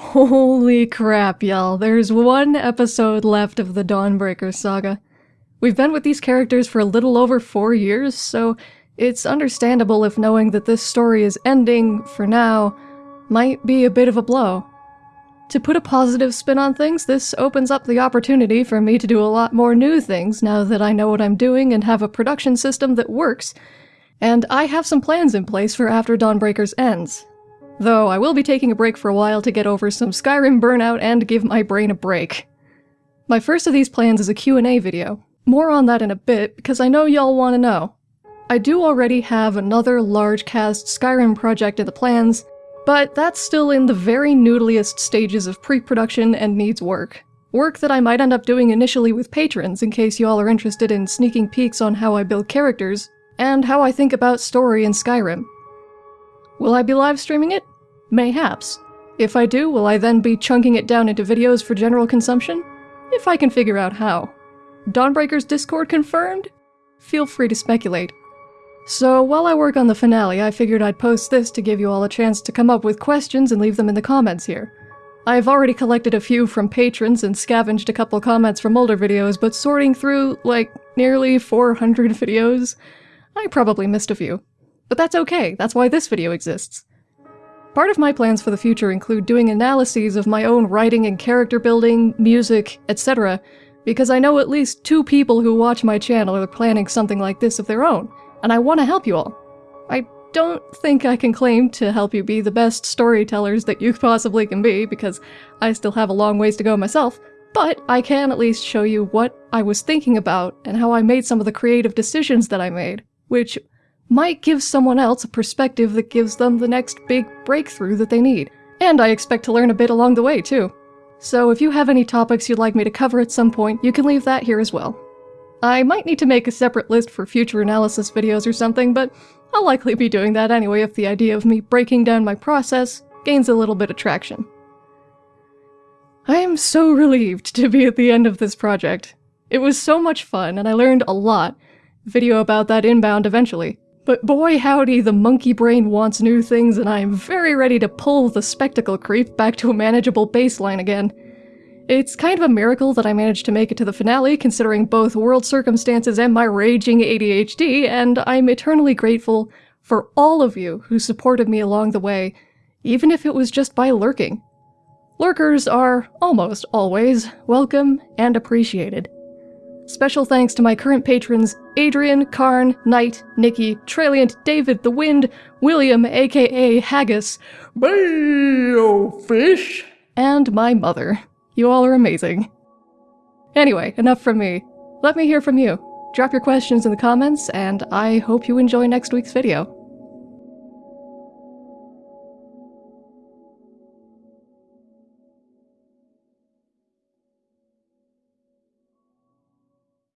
Holy crap, y'all. There's one episode left of the Dawnbreaker saga. We've been with these characters for a little over four years, so it's understandable if knowing that this story is ending, for now, might be a bit of a blow. To put a positive spin on things, this opens up the opportunity for me to do a lot more new things now that I know what I'm doing and have a production system that works, and I have some plans in place for after Dawnbreakers ends. Though I will be taking a break for a while to get over some Skyrim burnout and give my brain a break. My first of these plans is a Q&A video. More on that in a bit, because I know y'all want to know. I do already have another large cast Skyrim project in the plans, but that's still in the very noodliest stages of pre-production and needs work. Work that I might end up doing initially with patrons in case y'all are interested in sneaking peeks on how I build characters, and how I think about story in Skyrim. Will I be live streaming it? Mayhaps. If I do, will I then be chunking it down into videos for general consumption? If I can figure out how. Dawnbreaker's Discord confirmed? Feel free to speculate. So while I work on the finale, I figured I'd post this to give you all a chance to come up with questions and leave them in the comments here. I've already collected a few from patrons and scavenged a couple comments from older videos, but sorting through, like, nearly 400 videos, I probably missed a few. But that's okay, that's why this video exists. Part of my plans for the future include doing analyses of my own writing and character building, music, etc., because I know at least two people who watch my channel are planning something like this of their own, and I want to help you all. I don't think I can claim to help you be the best storytellers that you possibly can be, because I still have a long ways to go myself, but I can at least show you what I was thinking about and how I made some of the creative decisions that I made, which might give someone else a perspective that gives them the next big breakthrough that they need. And I expect to learn a bit along the way, too. So if you have any topics you'd like me to cover at some point, you can leave that here as well. I might need to make a separate list for future analysis videos or something, but I'll likely be doing that anyway if the idea of me breaking down my process gains a little bit of traction. I am so relieved to be at the end of this project. It was so much fun, and I learned a lot. Video about that inbound eventually. But boy howdy, the monkey brain wants new things and I am very ready to pull the spectacle creep back to a manageable baseline again. It's kind of a miracle that I managed to make it to the finale considering both world circumstances and my raging ADHD, and I'm eternally grateful for all of you who supported me along the way, even if it was just by lurking. Lurkers are, almost always, welcome and appreciated. Special thanks to my current patrons Adrian, Karn, Knight, Nikki, Traliant, David, The Wind, William, aka Haggis, Fish, and my mother. You all are amazing. Anyway, enough from me. Let me hear from you. Drop your questions in the comments, and I hope you enjoy next week's video.